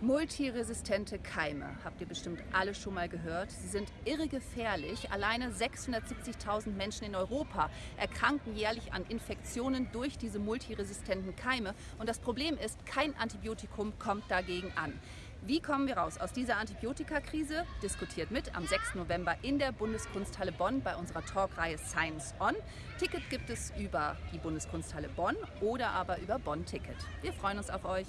Multiresistente Keime, habt ihr bestimmt alle schon mal gehört. Sie sind irregefährlich. Alleine 670.000 Menschen in Europa erkranken jährlich an Infektionen durch diese multiresistenten Keime. Und das Problem ist, kein Antibiotikum kommt dagegen an. Wie kommen wir raus aus dieser Antibiotikakrise? Diskutiert mit am 6. November in der Bundeskunsthalle Bonn bei unserer Talkreihe Science On. Ticket gibt es über die Bundeskunsthalle Bonn oder aber über Bonn Ticket. Wir freuen uns auf euch.